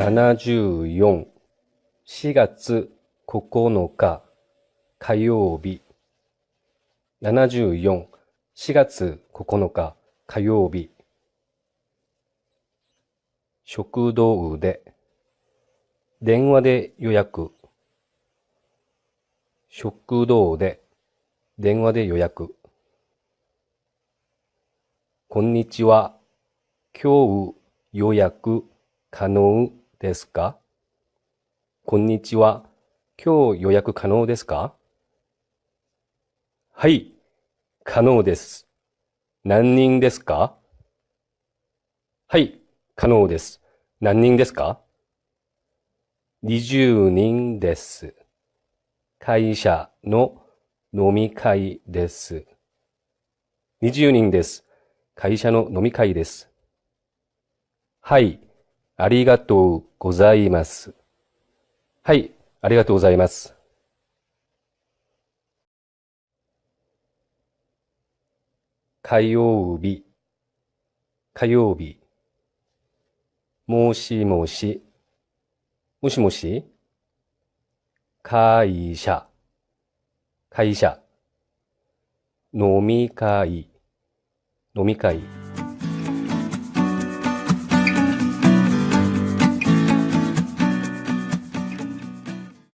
74、4月9日火曜日。74、4月9日火曜日。食堂で、電話で予約。食堂で、電話で予約。こんにちは。今日予約可能ですか？こんにちは。今日予約可能ですか？はい、可能です。何人ですか？はい、可能です。何人ですか ?20 人です。会社の飲み会です。20人です。会社の飲み会です。はい、ありがとうございます。はい、ありがとうございます。火曜日、火曜日。もしもし、もしもし、会社、会社。飲み会、飲み会。